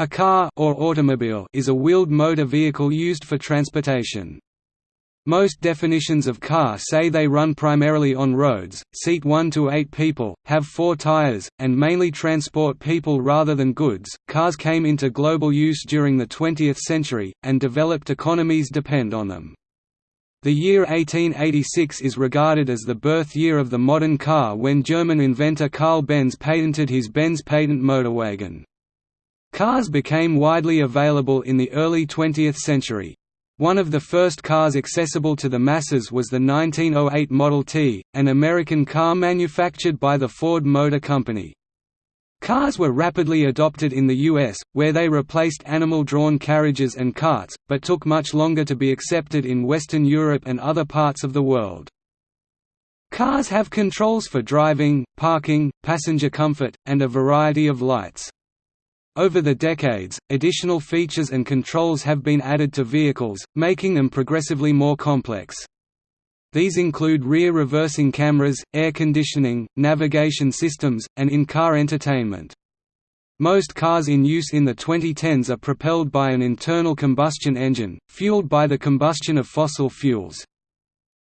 A car or automobile is a wheeled motor vehicle used for transportation. Most definitions of car say they run primarily on roads, seat 1 to 8 people, have 4 tires, and mainly transport people rather than goods. Cars came into global use during the 20th century, and developed economies depend on them. The year 1886 is regarded as the birth year of the modern car when German inventor Carl Benz patented his Benz patent motorwagen. Cars became widely available in the early 20th century. One of the first cars accessible to the masses was the 1908 Model T, an American car manufactured by the Ford Motor Company. Cars were rapidly adopted in the US, where they replaced animal-drawn carriages and carts, but took much longer to be accepted in Western Europe and other parts of the world. Cars have controls for driving, parking, passenger comfort, and a variety of lights. Over the decades, additional features and controls have been added to vehicles, making them progressively more complex. These include rear reversing cameras, air conditioning, navigation systems, and in-car entertainment. Most cars in use in the 2010s are propelled by an internal combustion engine, fueled by the combustion of fossil fuels.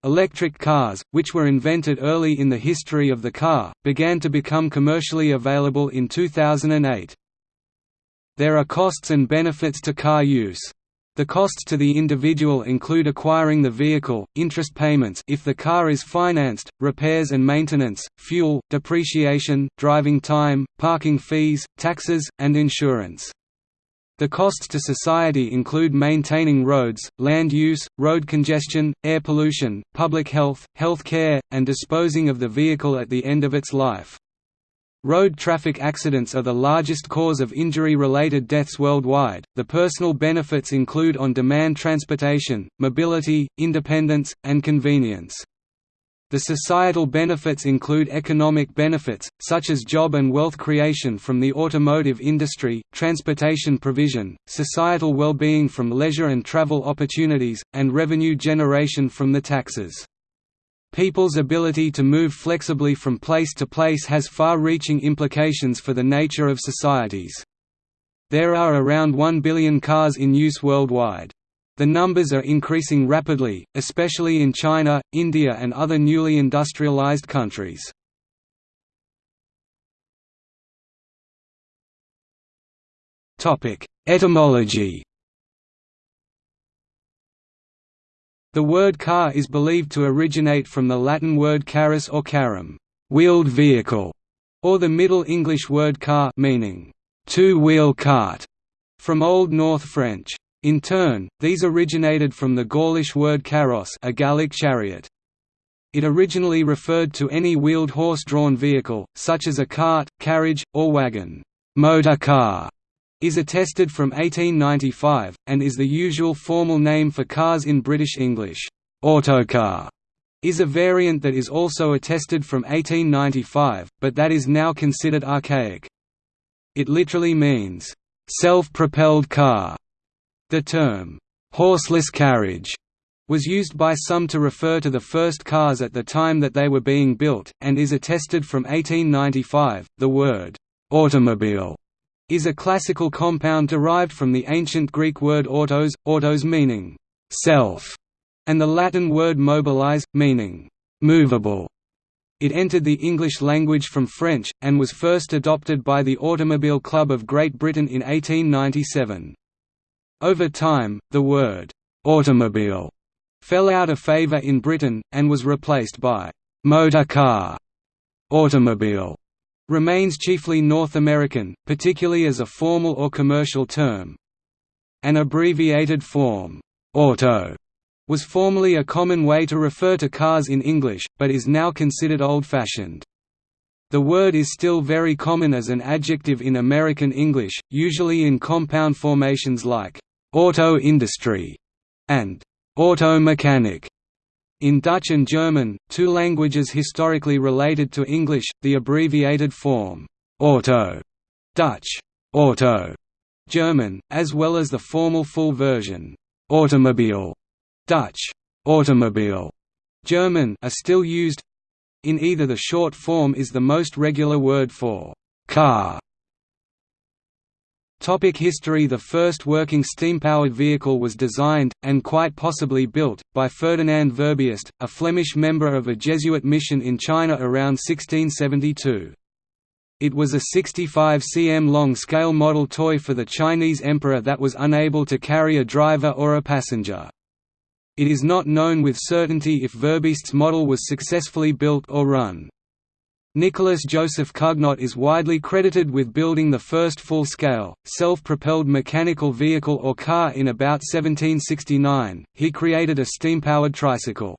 Electric cars, which were invented early in the history of the car, began to become commercially available in 2008. There are costs and benefits to car use. The costs to the individual include acquiring the vehicle, interest payments if the car is financed, repairs and maintenance, fuel, depreciation, driving time, parking fees, taxes, and insurance. The costs to society include maintaining roads, land use, road congestion, air pollution, public health, health care, and disposing of the vehicle at the end of its life. Road traffic accidents are the largest cause of injury-related deaths worldwide. The personal benefits include on-demand transportation, mobility, independence, and convenience. The societal benefits include economic benefits, such as job and wealth creation from the automotive industry, transportation provision, societal well-being from leisure and travel opportunities, and revenue generation from the taxes. People's ability to move flexibly from place to place has far-reaching implications for the nature of societies. There are around 1 billion cars in use worldwide. The numbers are increasing rapidly, especially in China, India and other newly industrialized countries. Etymology The word car is believed to originate from the Latin word carus or carum, wheeled vehicle, or the Middle English word car meaning two-wheel cart, from Old North French. In turn, these originated from the Gaulish word carros a Gallic chariot. It originally referred to any wheeled horse-drawn vehicle, such as a cart, carriage, or wagon. Motor car is attested from 1895, and is the usual formal name for cars in British English. Autocar is a variant that is also attested from 1895, but that is now considered archaic. It literally means, self-propelled car. The term, horseless carriage, was used by some to refer to the first cars at the time that they were being built, and is attested from 1895. The word, automobile is a classical compound derived from the ancient Greek word autos, autos meaning self, and the Latin word mobilis, meaning movable. It entered the English language from French, and was first adopted by the Automobile Club of Great Britain in 1897. Over time, the word automobile fell out of favour in Britain, and was replaced by motor car, automobile, remains chiefly North American, particularly as a formal or commercial term. An abbreviated form, auto, was formerly a common way to refer to cars in English, but is now considered old-fashioned. The word is still very common as an adjective in American English, usually in compound formations like auto industry and auto mechanic. In Dutch and German, two languages historically related to English, the abbreviated form «auto» Dutch «auto» German, as well as the formal full version «automobile» Dutch «automobile» German are still used. In either the short form is the most regular word for «car» Topic history The first working steam-powered vehicle was designed, and quite possibly built, by Ferdinand Verbiest, a Flemish member of a Jesuit mission in China around 1672. It was a 65 cm long scale model toy for the Chinese emperor that was unable to carry a driver or a passenger. It is not known with certainty if Verbiest's model was successfully built or run. Nicolas Joseph Cugnot is widely credited with building the first full-scale, self-propelled mechanical vehicle or car in about 1769. He created a steam-powered tricycle.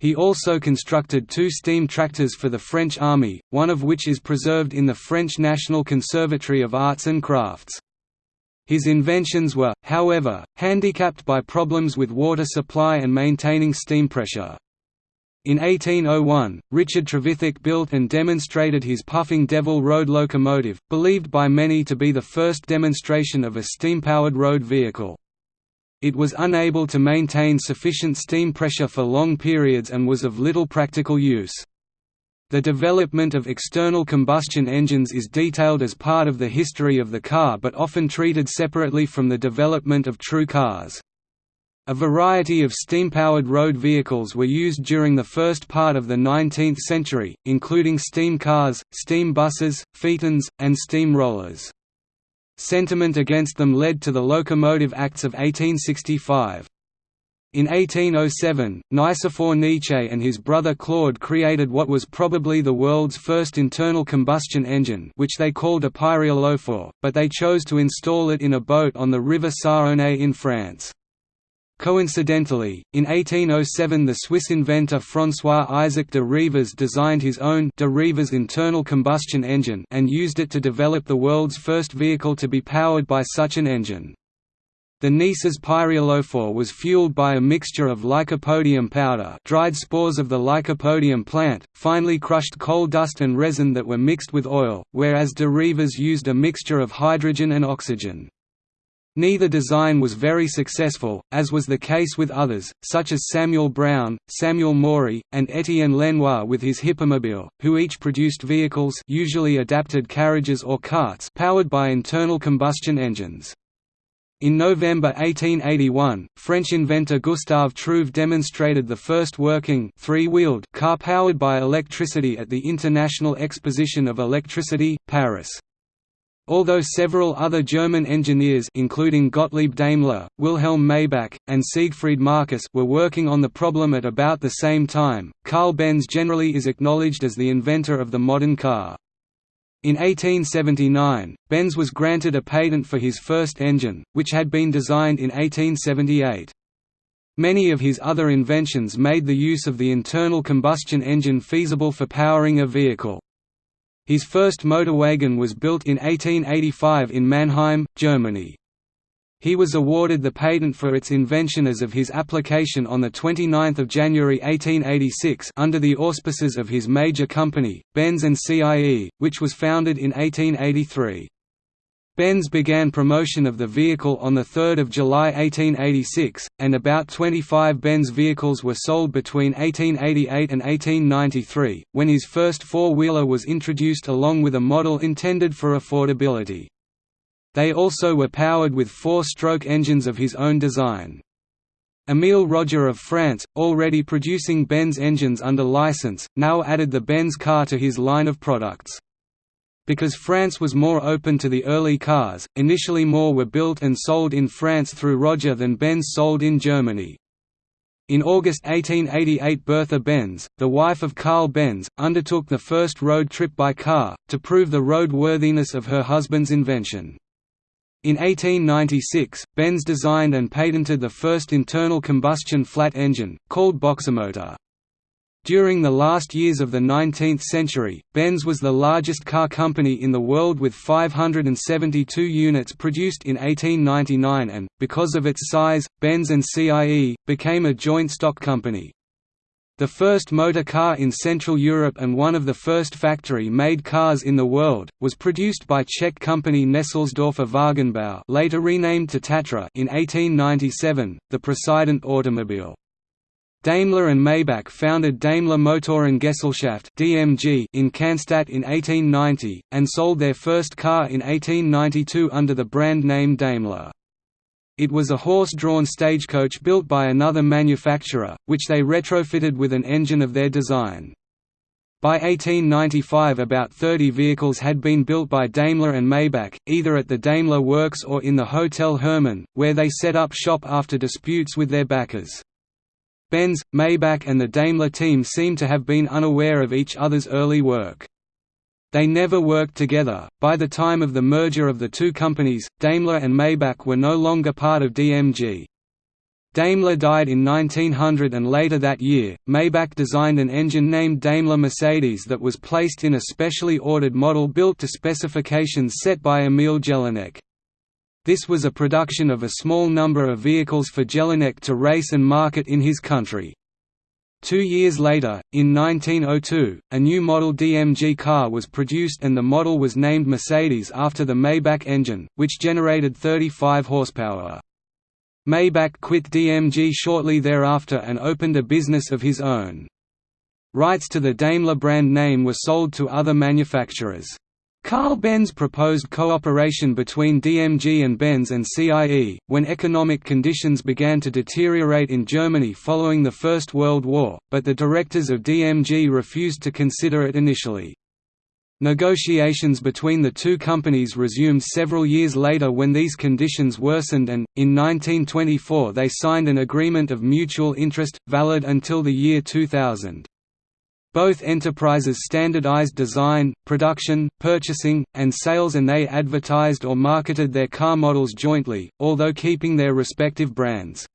He also constructed two steam tractors for the French army, one of which is preserved in the French National Conservatory of Arts and Crafts. His inventions were, however, handicapped by problems with water supply and maintaining steam pressure. In 1801, Richard Trevithick built and demonstrated his Puffing Devil road locomotive, believed by many to be the first demonstration of a steam-powered road vehicle. It was unable to maintain sufficient steam pressure for long periods and was of little practical use. The development of external combustion engines is detailed as part of the history of the car but often treated separately from the development of true cars. A variety of steam-powered road vehicles were used during the first part of the 19th century, including steam cars, steam buses, phaetons, and steam rollers. Sentiment against them led to the Locomotive Acts of 1865. In 1807, Nicephore Niépce and his brother Claude created what was probably the world's first internal combustion engine which they called a pyréolophore, but they chose to install it in a boat on the river Saône in France. Coincidentally, in 1807 the Swiss inventor François-Isaac de Rivaz designed his own de Rivaz internal combustion engine and used it to develop the world's first vehicle to be powered by such an engine. The Niépces' pyréolophore was fueled by a mixture of lycopodium powder dried spores of the lycopodium plant, finely crushed coal dust and resin that were mixed with oil, whereas de Rivaz used a mixture of hydrogen and oxygen. Neither design was very successful, as was the case with others, such as Samuel Brown, Samuel Morey, and Étienne Lenoir with his Hippomobile, who each produced vehicles usually adapted carriages or carts powered by internal combustion engines. In November 1881, French inventor Gustave Trouve demonstrated the first working three-wheeled car powered by electricity at the International Exposition of Electricity, Paris. Although several other German engineers including Gottlieb Daimler, Wilhelm Maybach, and Siegfried Marcus were working on the problem at about the same time, Carl Benz generally is acknowledged as the inventor of the modern car. In 1879, Benz was granted a patent for his first engine, which had been designed in 1878. Many of his other inventions made the use of the internal combustion engine feasible for powering a vehicle. His first motorwagen was built in 1885 in Mannheim, Germany. He was awarded the patent for its invention as of his application on 29 January 1886 under the auspices of his major company, Benz & CIE, which was founded in 1883. Benz began promotion of the vehicle on 3 July 1886, and about 25 Benz vehicles were sold between 1888 and 1893, when his first four-wheeler was introduced along with a model intended for affordability. They also were powered with four-stroke engines of his own design. Émile Roger of France, already producing Benz engines under license, now added the Benz car to his line of products. Because France was more open to the early cars, initially more were built and sold in France through Roger than Benz sold in Germany. In August 1888 Bertha Benz, the wife of Carl Benz, undertook the first road trip by car, to prove the roadworthiness of her husband's invention. In 1896, Benz designed and patented the first internal combustion flat engine, called Boxermotor. During the last years of the 19th century, Benz was the largest car company in the world with 572 units produced in 1899 and, because of its size, Benz and CIE, became a joint stock company. The first motor car in Central Europe and one of the first factory-made cars in the world, was produced by Czech company Nesselsdorfer Wagenbau later renamed to Tatra in 1897, the President automobile. Daimler and Maybach founded Daimler Motorengesellschaft (DMG) in Cannstatt in 1890 and sold their first car in 1892 under the brand name Daimler. It was a horse-drawn stagecoach built by another manufacturer, which they retrofitted with an engine of their design. By 1895 about 30 vehicles had been built by Daimler and Maybach, either at the Daimler Works or in the Hotel Hermann, where they set up shop after disputes with their backers. Benz, Maybach and the Daimler team seem to have been unaware of each other's early work. They never worked together. By the time of the merger of the two companies, Daimler and Maybach were no longer part of DMG. Daimler died in 1900 and later that year, Maybach designed an engine named Daimler Mercedes that was placed in a specially ordered model built to specifications set by Emil Jelinek. This was a production of a small number of vehicles for Jelinek to race and market in his country. Two years later, in 1902, a new model DMG car was produced and the model was named Mercedes after the Maybach engine, which generated 35 horsepower. Maybach quit DMG shortly thereafter and opened a business of his own. Rights to the Daimler brand name were sold to other manufacturers. Carl Benz proposed cooperation between DMG and Benz and CIE, when economic conditions began to deteriorate in Germany following the First World War, but the directors of DMG refused to consider it initially. Negotiations between the two companies resumed several years later when these conditions worsened and, in 1924 they signed an agreement of mutual interest, valid until the year 2000. Both enterprises standardized design, production, purchasing, and sales and they advertised or marketed their car models jointly, although keeping their respective brands.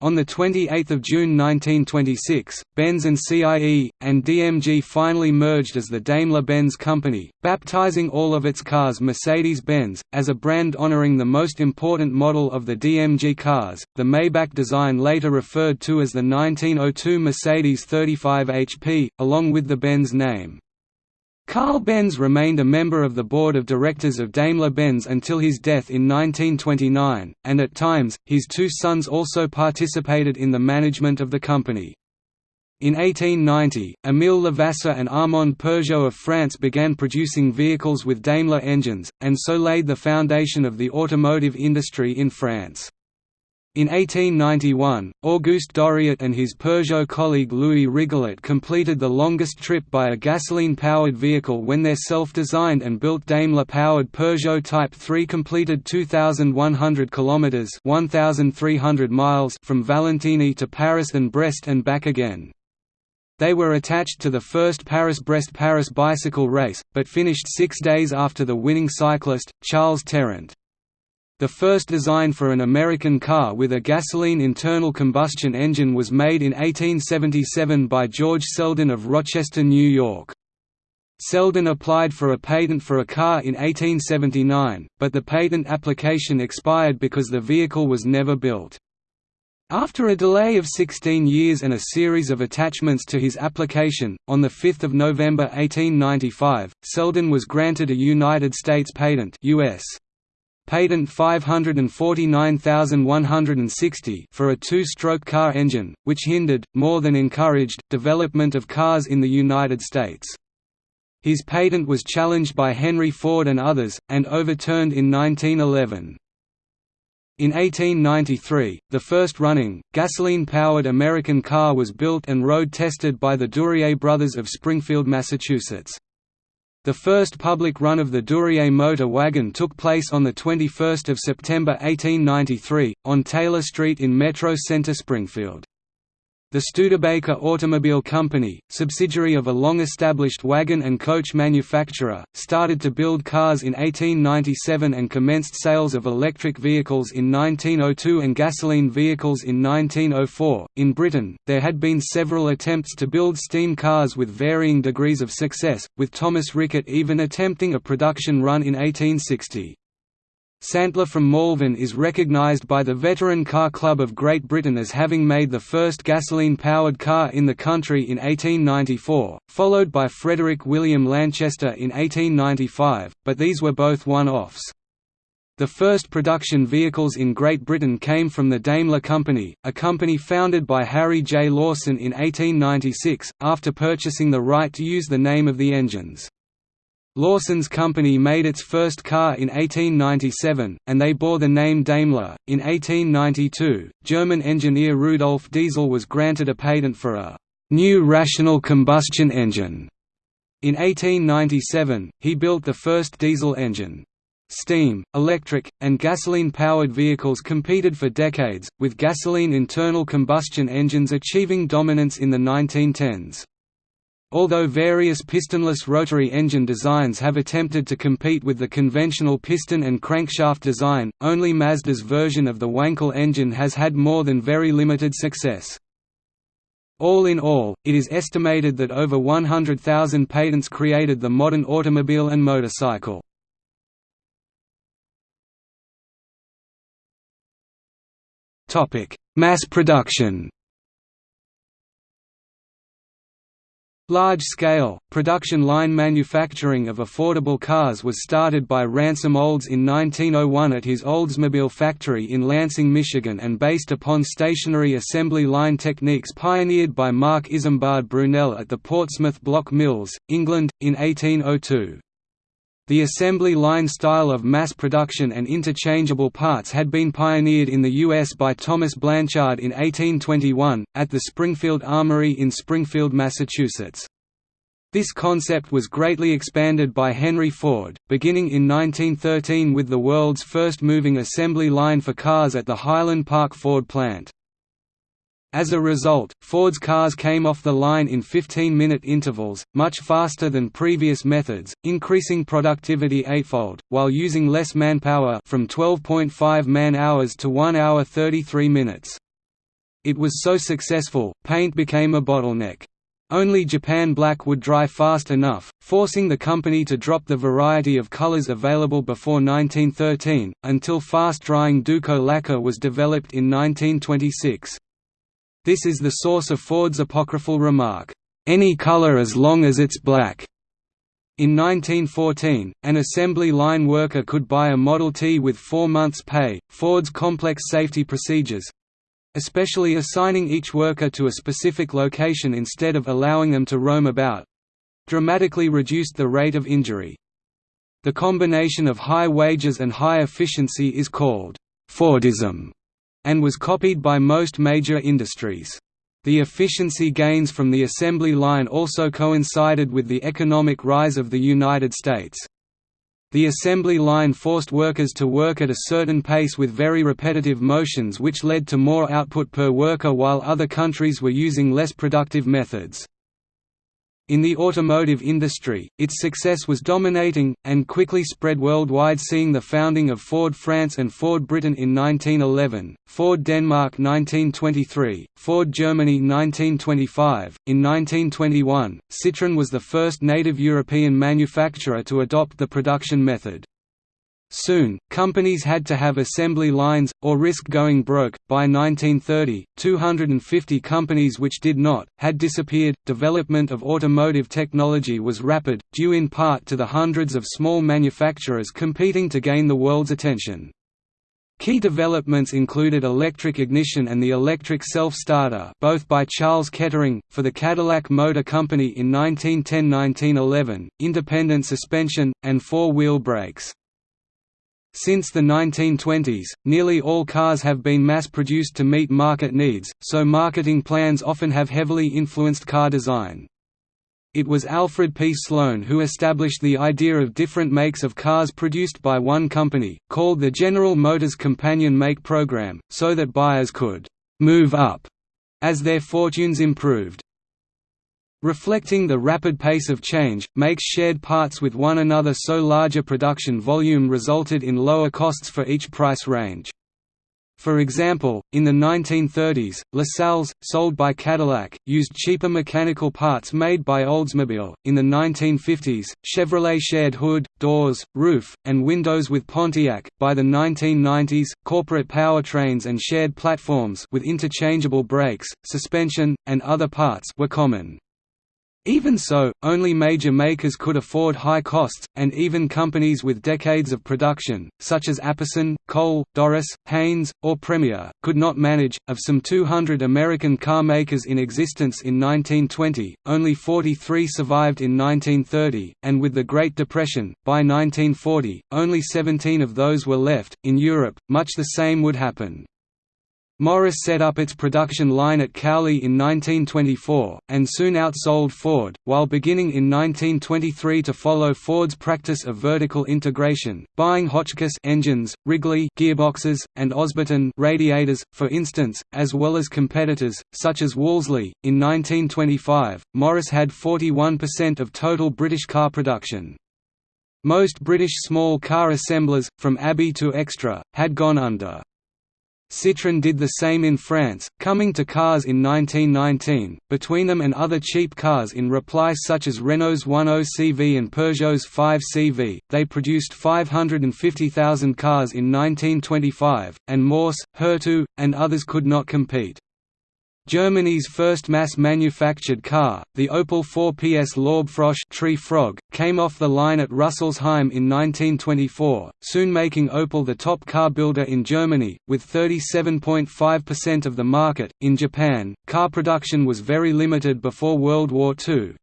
On 28 June 1926, Benz and CIE, and DMG finally merged as the Daimler-Benz Company, baptizing all of its cars Mercedes-Benz, as a brand honoring the most important model of the DMG cars, the Maybach design later referred to as the 1902 Mercedes 35 HP, along with the Benz name. Carl Benz remained a member of the board of directors of Daimler-Benz until his death in 1929, and at times, his two sons also participated in the management of the company. In 1890, Émile Levassor and Armand Peugeot of France began producing vehicles with Daimler engines, and so laid the foundation of the automotive industry in France. In 1891, Auguste Doriot and his Peugeot colleague Louis Rigoulot completed the longest trip by a gasoline-powered vehicle when their self-designed and built Daimler-powered Peugeot Type 3 completed 2,100 kilometers (1,300 miles) from Valentigney to Paris and Brest and back again. They were attached to the first Paris-Brest-Paris bicycle race, but finished six days after the winning cyclist, Charles Terront. The first design for an American car with a gasoline internal combustion engine was made in 1877 by George Selden of Rochester, New York. Selden applied for a patent for a car in 1879, but the patent application expired because the vehicle was never built. After a delay of 16 years and a series of attachments to his application, on 5 November 1895, Selden was granted a United States patent US patent 549160 for a two-stroke car engine, which hindered, more than encouraged, development of cars in the United States. His patent was challenged by Henry Ford and others, and overturned in 1911. In 1893, the first running, gasoline-powered American car was built and road-tested by the Duryea brothers of Springfield, Massachusetts. The first public run of the Duryea motor wagon took place on 21 September 1893, on Taylor Street in Metro Center Springfield. The Studebaker Automobile Company, subsidiary of a long-established wagon and coach manufacturer, started to build cars in 1897 and commenced sales of electric vehicles in 1902 and gasoline vehicles in 1904. In Britain, there had been several attempts to build steam cars with varying degrees of success, with Thomas Rickett even attempting a production run in 1860. Santler from Malvern is recognised by the Veteran Car Club of Great Britain as having made the first gasoline-powered car in the country in 1894, followed by Frederick William Lanchester in 1895, but these were both one-offs. The first production vehicles in Great Britain came from the Daimler Company, a company founded by Harry J. Lawson in 1896, after purchasing the right to use the name of the engines. Lawson's company made its first car in 1897, and they bore the name Daimler. In 1892, German engineer Rudolf Diesel was granted a patent for a new rational combustion engine. In 1897, he built the first diesel engine. Steam, electric, and gasoline-powered vehicles competed for decades, with gasoline internal combustion engines achieving dominance in the 1910s. Although various pistonless rotary engine designs have attempted to compete with the conventional piston and crankshaft design, only Mazda's version of the Wankel engine has had more than very limited success. All in all, it is estimated that over 100,000 patents created the modern automobile and motorcycle. Mass production Large-scale, production line manufacturing of affordable cars was started by Ransom Olds in 1901 at his Oldsmobile factory in Lansing, Michigan and based upon stationary assembly line techniques pioneered by Marc Isambard Brunel at the Portsmouth Block Mills, England, in 1802. The assembly line style of mass production and interchangeable parts had been pioneered in the U.S. by Thomas Blanchard in 1821, at the Springfield Armory in Springfield, Massachusetts. This concept was greatly expanded by Henry Ford, beginning in 1913 with the world's first moving assembly line for cars at the Highland Park Ford plant. As a result, Ford's cars came off the line in 15-minute intervals, much faster than previous methods, increasing productivity eightfold, while using less manpower from 12.5 man-hours to 1 hour 33 minutes. It was so successful, paint became a bottleneck. Only Japan Black would dry fast enough, forcing the company to drop the variety of colors available before 1913, until fast-drying Duco lacquer was developed in 1926. This is the source of Ford's apocryphal remark, "'Any color as long as it's black'". In 1914, an assembly line worker could buy a Model T with four months' pay. Ford's complex safety procedures especially assigning each worker to a specific location instead of allowing them to roam about dramatically reduced the rate of injury. The combination of high wages and high efficiency is called Fordism and was copied by most major industries. The efficiency gains from the assembly line also coincided with the economic rise of the United States. The assembly line forced workers to work at a certain pace with very repetitive motions which led to more output per worker while other countries were using less productive methods. In the automotive industry, its success was dominating, and quickly spread worldwide seeing the founding of Ford France and Ford Britain in 1911, Ford Denmark 1923, Ford Germany 1925. In 1921, Citroën was the first native European manufacturer to adopt the production method. Soon, companies had to have assembly lines, or risk going broke. By 1930, 250 companies which did not, had disappeared. Development of automotive technology was rapid, due in part to the hundreds of small manufacturers competing to gain the world's attention. Key developments included electric ignition and the electric self-starter both by Charles Kettering, for the Cadillac Motor Company in 1910–1911, independent suspension, and four-wheel brakes. Since the 1920s, nearly all cars have been mass-produced to meet market needs, so marketing plans often have heavily influenced car design. It was Alfred P. Sloan who established the idea of different makes of cars produced by one company, called the General Motors Companion Make Program, so that buyers could «move up» as their fortunes improved. Reflecting the rapid pace of change, makes shared parts with one another so larger production volume resulted in lower costs for each price range. For example, in the 1930s, LaSalle's, sold by Cadillac, used cheaper mechanical parts made by Oldsmobile. In the 1950s, Chevrolet shared hood, doors, roof, and windows with Pontiac. By the 1990s, corporate powertrains and shared platforms with interchangeable brakes, suspension, and other parts were common. Even so, only major makers could afford high costs, and even companies with decades of production, such as Apperson, Cole, Dorris, Haynes, or Premier, could not manage. Of some 200 American car makers in existence in 1920, only 43 survived in 1930, and with the Great Depression, by 1940, only 17 of those were left. In Europe, much the same would happen. Morris set up its production line at Cowley in 1924, and soon outsold Ford, while beginning in 1923 to follow Ford's practice of vertical integration, buying Hotchkiss engines, Wrigley gearboxes, and Osberton radiators, for instance, as well as competitors, such as Wolseley. In 1925, Morris had 41% of total British car production. Most British small car assemblers, from Abbey to Xtra, had gone under. Citroën did the same in France, coming to cars in 1919, between them and other cheap cars in reply such as Renault's 10CV and Peugeot's 5CV, they produced 550,000 cars in 1925, and Mors, Hurtu, and others could not compete. Germany's first mass-manufactured car, the Opel 4PS Laubfrosch tree frog, came off the line at Rüsselsheim in 1924, soon making Opel the top car builder in Germany, with 37.5% of the market. In Japan, car production was very limited before World War II,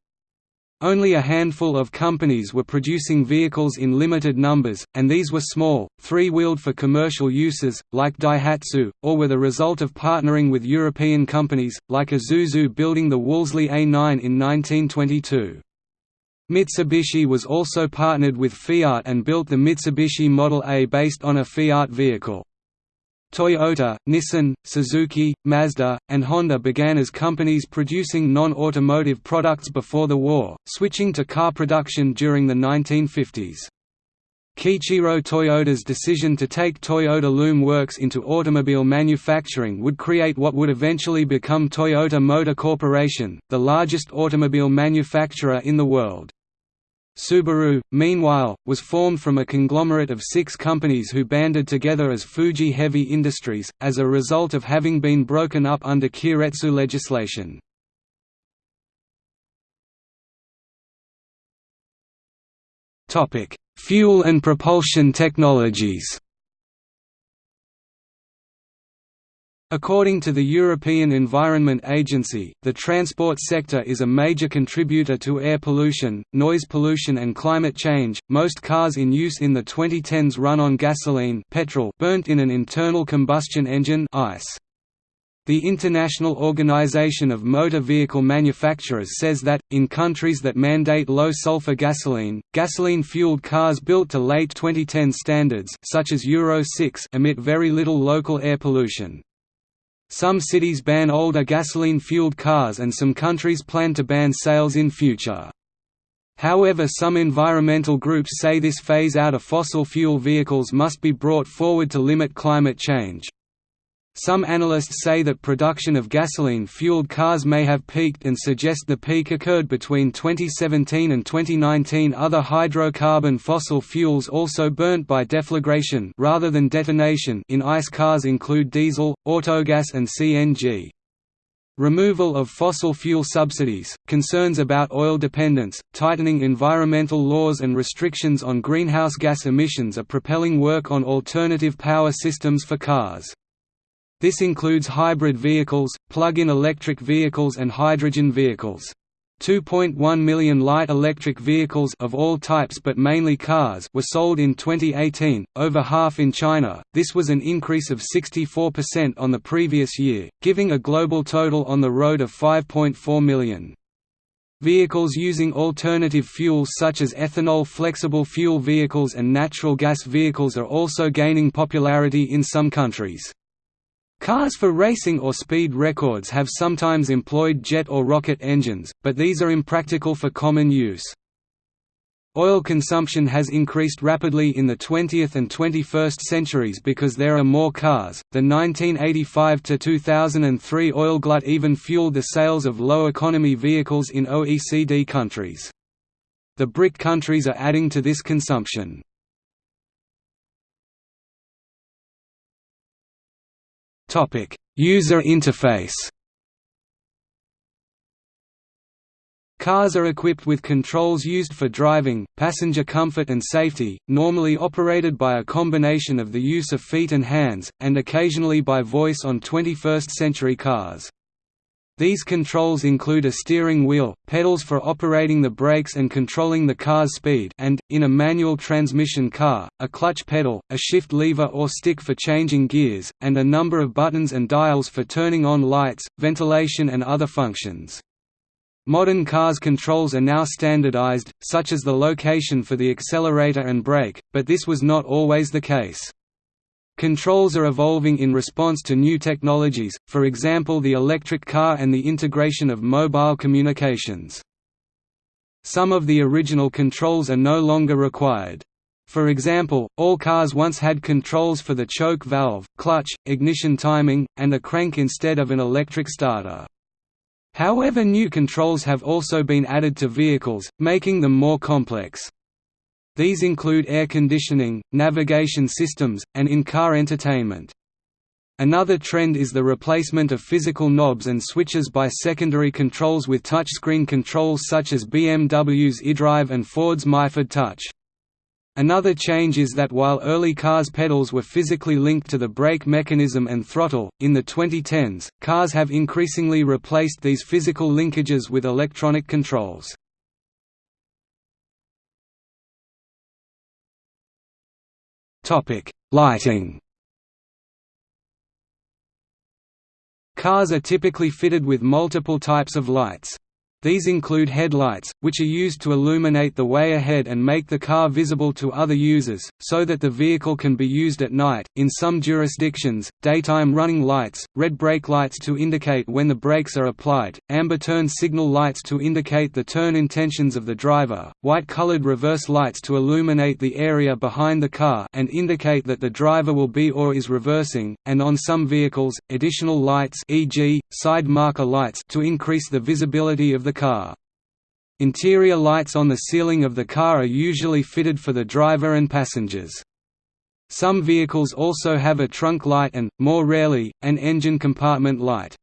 only a handful of companies were producing vehicles in limited numbers, and these were small, three-wheeled for commercial uses, like Daihatsu, or were the result of partnering with European companies, like Isuzu building the Wolseley A9 in 1922. Mitsubishi was also partnered with Fiat and built the Mitsubishi Model A based on a Fiat vehicle. Toyota, Nissan, Suzuki, Mazda, and Honda began as companies producing non-automotive products before the war, switching to car production during the 1950s. Kiichiro Toyoda's decision to take Toyota Loom Works into automobile manufacturing would create what would eventually become Toyota Motor Corporation, the largest automobile manufacturer in the world. Subaru, meanwhile, was formed from a conglomerate of six companies who banded together as Fuji Heavy Industries, as a result of having been broken up under Keiretsu legislation. Fuel and propulsion technologies According to the European Environment Agency, the transport sector is a major contributor to air pollution, noise pollution and climate change. Most cars in use in the 2010s run on gasoline, petrol burnt in an internal combustion engine, ICE. The International Organization of Motor Vehicle Manufacturers says that, in countries that mandate low-sulfur gasoline, gasoline-fueled cars built to late 2010 standards such as Euro 6 emit very little local air pollution. Some cities ban older gasoline-fueled cars and some countries plan to ban sales in future. However some environmental groups say this phase out of fossil fuel vehicles must be brought forward to limit climate change. Some analysts say that production of gasoline-fueled cars may have peaked and suggest the peak occurred between 2017 and 2019. Other hydrocarbon fossil fuels also burnt by deflagration rather than detonation in ICE cars include diesel, autogas and CNG. Removal of fossil fuel subsidies, concerns about oil dependence, tightening environmental laws and restrictions on greenhouse gas emissions are propelling work on alternative power systems for cars. This includes hybrid vehicles, plug-in electric vehicles and hydrogen vehicles. 2.1 million light electric vehicles of all types but mainly cars were sold in 2018, over half in China. This was an increase of 64% on the previous year, giving a global total on the road of 5.4 million. Vehicles using alternative fuels such as ethanol flexible fuel vehicles and natural gas vehicles are also gaining popularity in some countries. Cars for racing or speed records have sometimes employed jet or rocket engines, but these are impractical for common use. Oil consumption has increased rapidly in the 20th and 21st centuries because there are more cars. The 1985 to 2003 oil glut even fueled the sales of low economy vehicles in OECD countries. The BRIC countries are adding to this consumption. Topic: User interface. Cars are equipped with controls used for driving, passenger comfort and safety, normally operated by a combination of the use of feet and hands, and occasionally by voice on 21st-century cars. These controls include a steering wheel, pedals for operating the brakes and controlling the car's speed and, in a manual transmission car, a clutch pedal, a shift lever or stick for changing gears, and a number of buttons and dials for turning on lights, ventilation and other functions. Modern cars' controls are now standardized, such as the location for the accelerator and brake, but this was not always the case. Controls are evolving in response to new technologies, for example the electric car and the integration of mobile communications. Some of the original controls are no longer required. For example, all cars once had controls for the choke valve, clutch, ignition timing, and a crank instead of an electric starter. However new controls have also been added to vehicles, making them more complex. These include air conditioning, navigation systems, and in-car entertainment. Another trend is the replacement of physical knobs and switches by secondary controls with touchscreen controls such as BMW's iDrive and Ford's MyFord Touch. Another change is that while early cars' pedals were physically linked to the brake mechanism and throttle, in the 2010s, cars have increasingly replaced these physical linkages with electronic controls. Lighting Cars are typically fitted with multiple types of lights. These include headlights, which are used to illuminate the way ahead and make the car visible to other users, so that the vehicle can be used at night. In some jurisdictions, daytime running lights, red brake lights to indicate when the brakes are applied, amber turn signal lights to indicate the turn intentions of the driver, white-colored reverse lights to illuminate the area behind the car and indicate that the driver will be or is reversing, and on some vehicles, additional lights e.g., side marker lights to increase the visibility of the car. Interior lights on the ceiling of the car are usually fitted for the driver and passengers. Some vehicles also have a trunk light and, more rarely, an engine compartment light.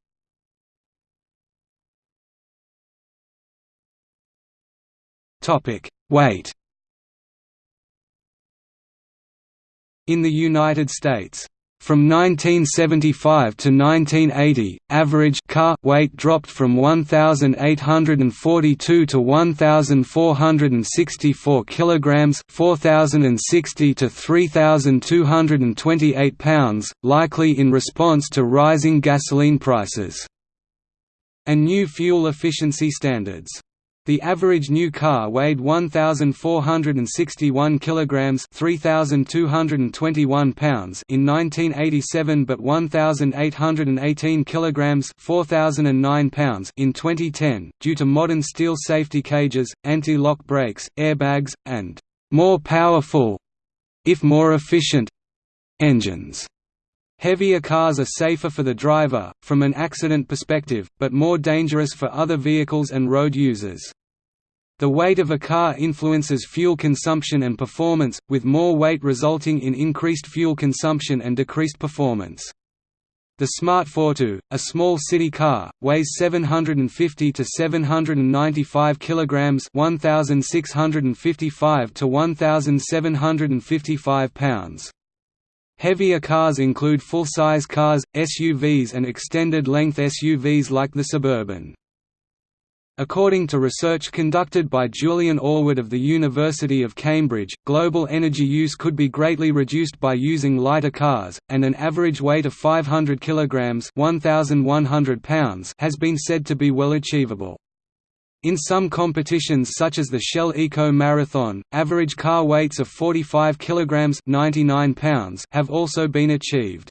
Weight In the United States, from 1975 to 1980, average car weight dropped from 1,842 to 1,464 kilograms, 4,060 to 3,228 pounds, likely in response to rising gasoline prices and new fuel efficiency standards. The average new car weighed 1461 kilograms, 3221 pounds in 1987 but 1818 kilograms, 4009 pounds in 2010 due to modern steel safety cages, anti-lock brakes, airbags and more powerful if more efficient engines. Heavier cars are safer for the driver, from an accident perspective, but more dangerous for other vehicles and road users. The weight of a car influences fuel consumption and performance, with more weight resulting in increased fuel consumption and decreased performance. The Smart Fortwo, a small city car, weighs 750 to 795 kilograms, 1655 to 1755 pounds. Heavier cars include full-size cars, SUVs and extended-length SUVs like the Suburban. According to research conducted by Julian Allwood of the University of Cambridge, global energy use could be greatly reduced by using lighter cars, and an average weight of 500 kg 1,100 pounds has been said to be well achievable. In some competitions such as the Shell Eco Marathon, average car weights of 45 kg 99 pounds have also been achieved.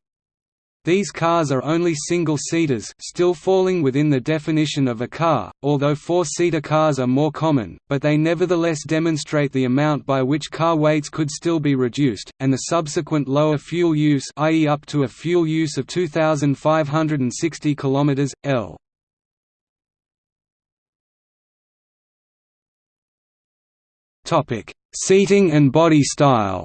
These cars are only single-seaters still falling within the definition of a car, although four-seater cars are more common, but they nevertheless demonstrate the amount by which car weights could still be reduced, and the subsequent lower fuel use i.e. up to a fuel use of 2,560 km, L. Topic: Seating and body style.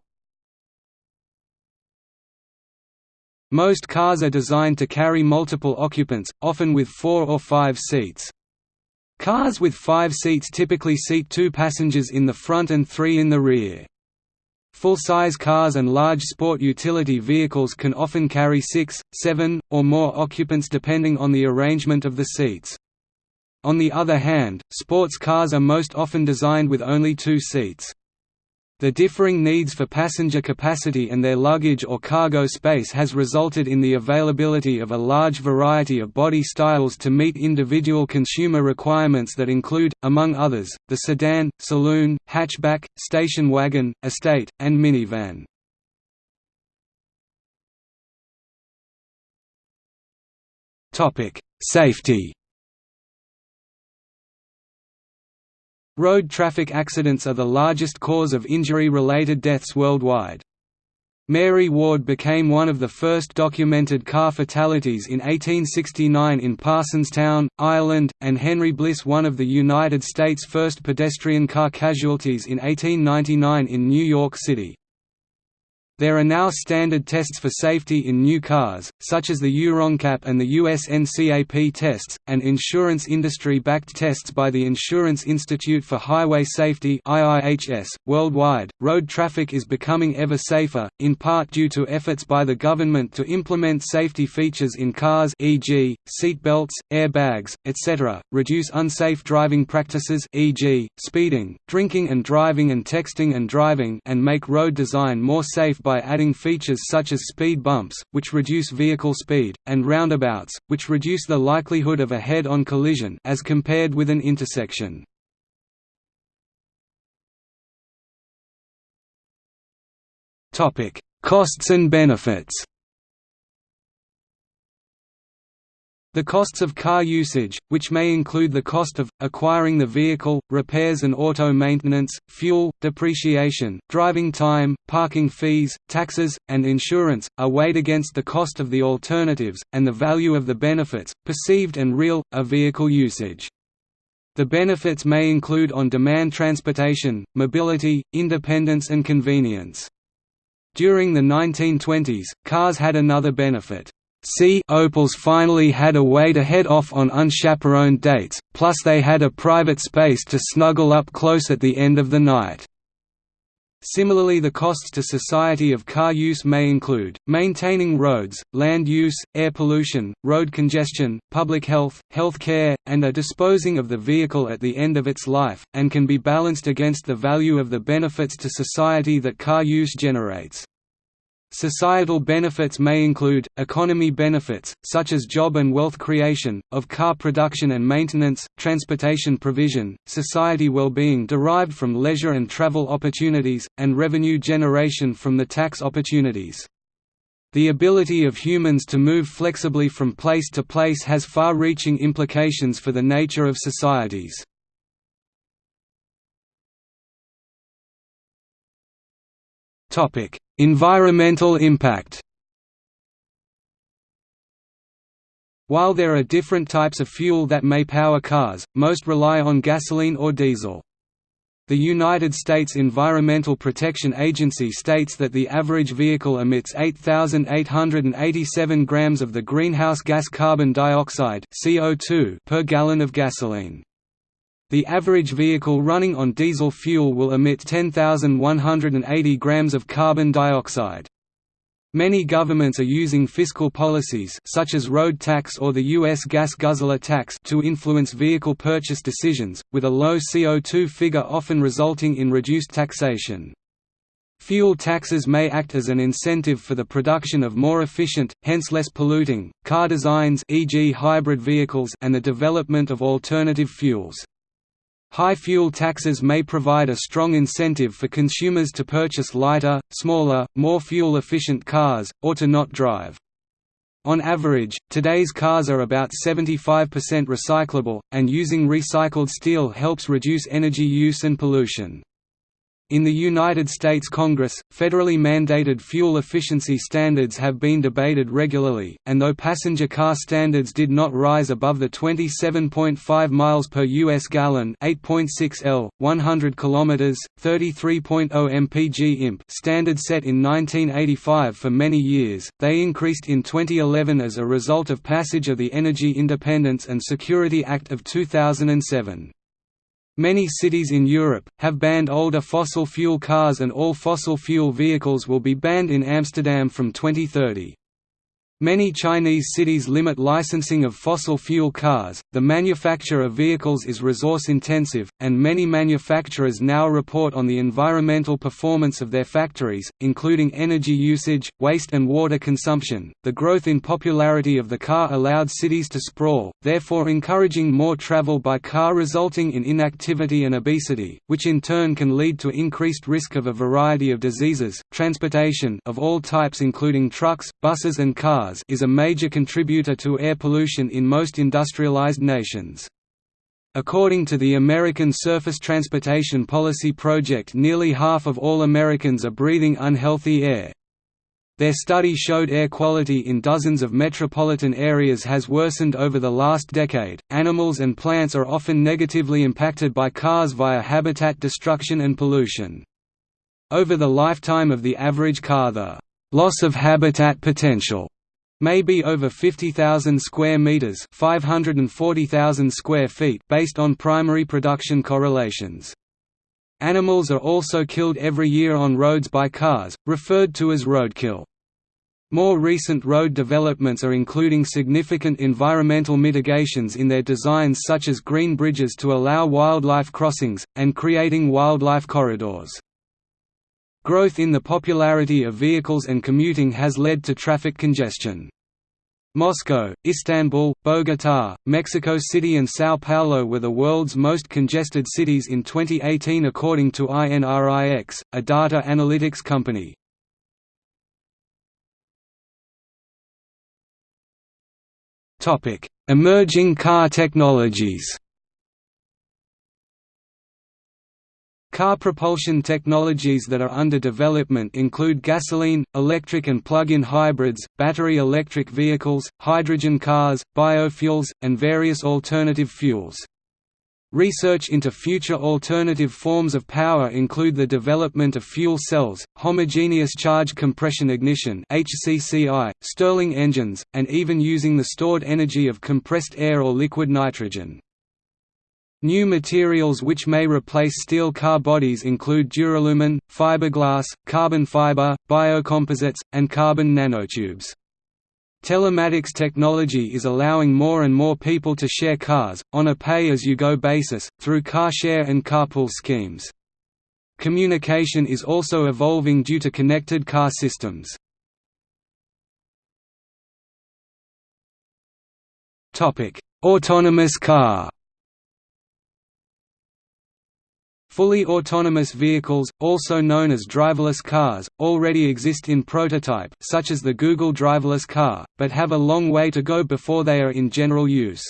Most cars are designed to carry multiple occupants, often with four or five seats. Cars with five seats typically seat two passengers in the front and three in the rear. Full-size cars and large sport utility vehicles can often carry six, seven, or more occupants depending on the arrangement of the seats. On the other hand, sports cars are most often designed with only two seats. The differing needs for passenger capacity and their luggage or cargo space has resulted in the availability of a large variety of body styles to meet individual consumer requirements that include, among others, the sedan, saloon, hatchback, station wagon, estate, and minivan. Safety Road traffic accidents are the largest cause of injury-related deaths worldwide. Mary Ward became one of the first documented car fatalities in 1869 in Parsonstown, Ireland, and Henry Bliss one of the United States' first pedestrian car casualties in 1899 in New York City. There are now standard tests for safety in new cars, such as the EuroNCAP and the USNCAP tests, and insurance industry-backed tests by the Insurance Institute for Highway Safety. Worldwide, road traffic is becoming ever safer, in part due to efforts by the government to implement safety features in cars, e.g., seat belts, airbags, etc., reduce unsafe driving practices, e.g., speeding, drinking and driving, and texting and driving, and make road design more safe by adding features such as speed bumps, which reduce vehicle speed, and roundabouts, which reduce the likelihood of a head-on collision as compared with an intersection. Costs and benefits The costs of car usage, which may include the cost of, acquiring the vehicle, repairs and auto maintenance, fuel, depreciation, driving time, parking fees, taxes, and insurance, are weighed against the cost of the alternatives, and the value of the benefits, perceived and real, of vehicle usage. The benefits may include on-demand transportation, mobility, independence and convenience. During the 1920s, cars had another benefit. See Opals finally had a way to head off on unchaperoned dates, plus they had a private space to snuggle up close at the end of the night. Similarly the costs to society of car use may include, maintaining roads, land use, air pollution, road congestion, public health, health care, and a disposing of the vehicle at the end of its life, and can be balanced against the value of the benefits to society that car use generates. Societal benefits may include, economy benefits, such as job and wealth creation, of car production and maintenance, transportation provision, society well-being derived from leisure and travel opportunities, and revenue generation from the tax opportunities. The ability of humans to move flexibly from place to place has far-reaching implications for the nature of societies. Topic: Environmental impact. While there are different types of fuel that may power cars, most rely on gasoline or diesel. The United States Environmental Protection Agency states that the average vehicle emits 8,887 grams of the greenhouse gas carbon dioxide (CO2) per gallon of gasoline. The average vehicle running on diesel fuel will emit 10,180 grams of carbon dioxide. Many governments are using fiscal policies such as road tax or the U.S. gas guzzler tax to influence vehicle purchase decisions, with a low CO2 figure often resulting in reduced taxation. Fuel taxes may act as an incentive for the production of more efficient, hence less polluting, car designs e.g. hybrid vehicles and the development of alternative fuels. High fuel taxes may provide a strong incentive for consumers to purchase lighter, smaller, more fuel-efficient cars, or to not drive. On average, today's cars are about 75% recyclable, and using recycled steel helps reduce energy use and pollution. In the United States Congress, federally mandated fuel efficiency standards have been debated regularly, and though passenger car standards did not rise above the 27.5 miles per US gallon, 8.6 L, 100 kilometers, 33.0 mpg imp standard set in 1985 for many years, they increased in 2011 as a result of passage of the Energy Independence and Security Act of 2007. Many cities in Europe, have banned older fossil fuel cars and all fossil fuel vehicles will be banned in Amsterdam from 2030. Many Chinese cities limit licensing of fossil fuel cars. The manufacture of vehicles is resource intensive, and many manufacturers now report on the environmental performance of their factories, including energy usage, waste, and water consumption. The growth in popularity of the car allowed cities to sprawl, therefore encouraging more travel by car, resulting in inactivity and obesity, which in turn can lead to increased risk of a variety of diseases. Transportation of all types, including trucks, buses, and cars cars is a major contributor to air pollution in most industrialized nations. According to the American Surface Transportation Policy Project nearly half of all Americans are breathing unhealthy air. Their study showed air quality in dozens of metropolitan areas has worsened over the last decade. Animals and plants are often negatively impacted by cars via habitat destruction and pollution. Over the lifetime of the average car the loss of habitat potential may be over 50,000 square meters, 540,000 square feet based on primary production correlations. Animals are also killed every year on roads by cars, referred to as roadkill. More recent road developments are including significant environmental mitigations in their designs such as green bridges to allow wildlife crossings, and creating wildlife corridors. Growth in the popularity of vehicles and commuting has led to traffic congestion. Moscow, Istanbul, Bogotá, Mexico City and São Paulo were the world's most congested cities in 2018 according to INRIX, a data analytics company. Emerging car technologies Car propulsion technologies that are under development include gasoline, electric and plug-in hybrids, battery electric vehicles, hydrogen cars, biofuels, and various alternative fuels. Research into future alternative forms of power include the development of fuel cells, homogeneous charge compression ignition (HCCI), Stirling engines, and even using the stored energy of compressed air or liquid nitrogen. New materials which may replace steel car bodies include duralumin, fiberglass, carbon fiber, biocomposites, and carbon nanotubes. Telematics technology is allowing more and more people to share cars, on a pay-as-you-go basis, through car share and carpool schemes. Communication is also evolving due to connected car systems. Autonomous car Fully autonomous vehicles, also known as driverless cars, already exist in prototype such as the Google driverless car, but have a long way to go before they are in general use.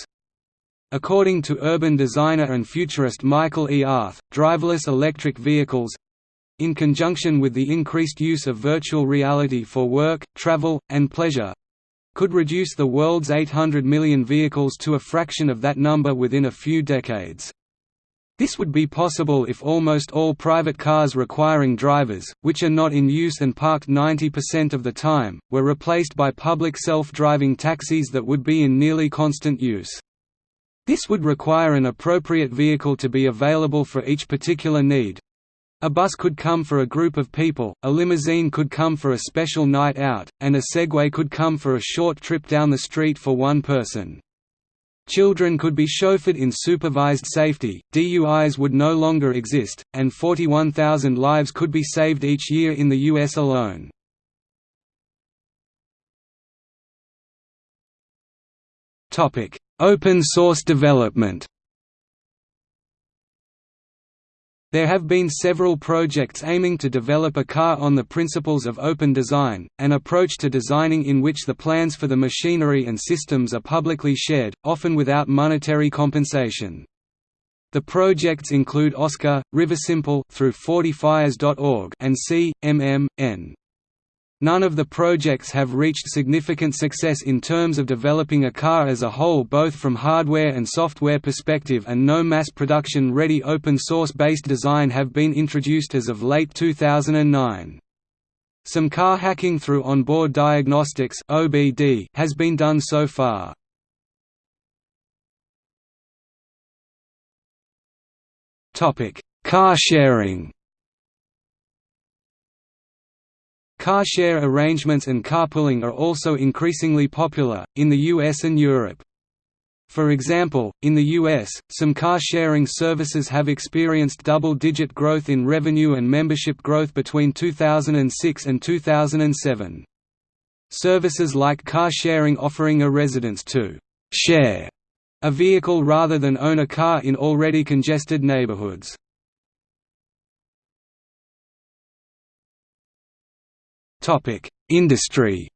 According to urban designer and futurist Michael E. Arth, driverless electric vehicles—in conjunction with the increased use of virtual reality for work, travel, and pleasure—could reduce the world's 800 million vehicles to a fraction of that number within a few decades. This would be possible if almost all private cars requiring drivers, which are not in use and parked 90% of the time, were replaced by public self-driving taxis that would be in nearly constant use. This would require an appropriate vehicle to be available for each particular need. A bus could come for a group of people, a limousine could come for a special night out, and a Segway could come for a short trip down the street for one person. Children could be chauffeured in supervised safety, DUIs would no longer exist, and 41,000 lives could be saved each year in the US alone. Open source development There have been several projects aiming to develop a car on the principles of open design, an approach to designing in which the plans for the machinery and systems are publicly shared, often without monetary compensation. The projects include Oscar, Riversimple through 40fires.org and C.M.M.N. None of the projects have reached significant success in terms of developing a car as a whole both from hardware and software perspective and no mass production ready open source based design have been introduced as of late 2009. Some car hacking through onboard diagnostics (OBD) has been done so far. Car sharing Car share arrangements and carpooling are also increasingly popular, in the US and Europe. For example, in the US, some car-sharing services have experienced double-digit growth in revenue and membership growth between 2006 and 2007. Services like car sharing offering a residence to «share» a vehicle rather than own a car in already congested neighborhoods. Industry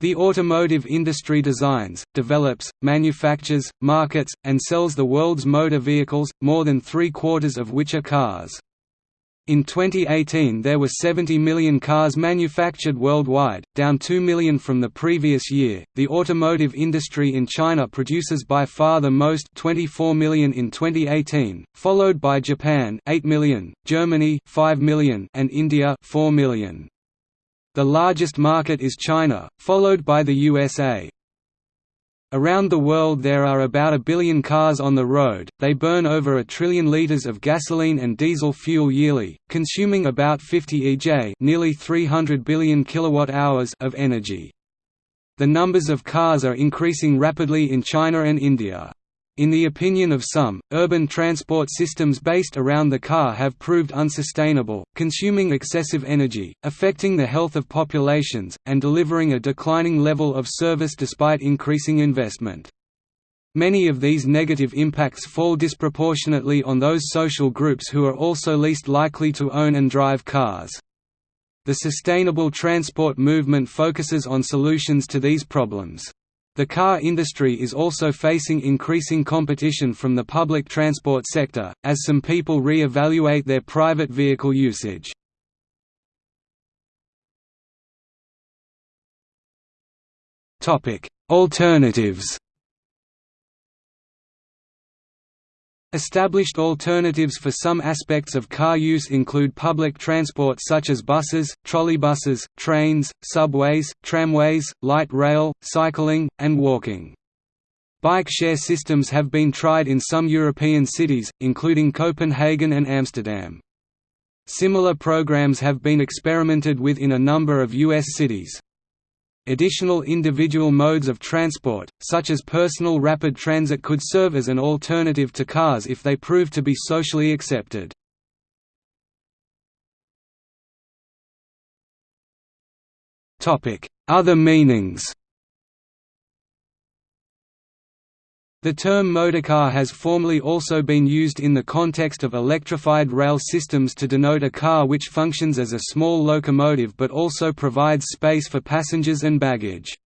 The automotive industry designs, develops, manufactures, markets, and sells the world's motor vehicles, more than three-quarters of which are cars. In 2018 there were 70 million cars manufactured worldwide, down 2 million from the previous year. The automotive industry in China produces by far the most 24 million in 2018, followed by Japan 8 million, Germany 5 million and India 4 million. The largest market is China, followed by the USA. Around the world there are about a billion cars on the road, they burn over a trillion litres of gasoline and diesel fuel yearly, consuming about 50 EJ nearly 300 billion kilowatt-hours of energy. The numbers of cars are increasing rapidly in China and India. In the opinion of some, urban transport systems based around the car have proved unsustainable, consuming excessive energy, affecting the health of populations, and delivering a declining level of service despite increasing investment. Many of these negative impacts fall disproportionately on those social groups who are also least likely to own and drive cars. The sustainable transport movement focuses on solutions to these problems. The car industry is also facing increasing competition from the public transport sector, as some people re-evaluate their private vehicle usage. Alternatives Established alternatives for some aspects of car use include public transport such as buses, trolleybuses, trains, subways, tramways, light rail, cycling, and walking. Bike share systems have been tried in some European cities, including Copenhagen and Amsterdam. Similar programs have been experimented with in a number of U.S. cities. Additional individual modes of transport, such as personal rapid transit could serve as an alternative to cars if they prove to be socially accepted. Other meanings The term motorcar has formerly also been used in the context of electrified rail systems to denote a car which functions as a small locomotive but also provides space for passengers and baggage.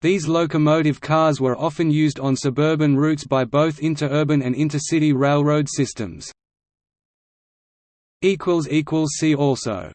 These locomotive cars were often used on suburban routes by both interurban and intercity railroad systems. See also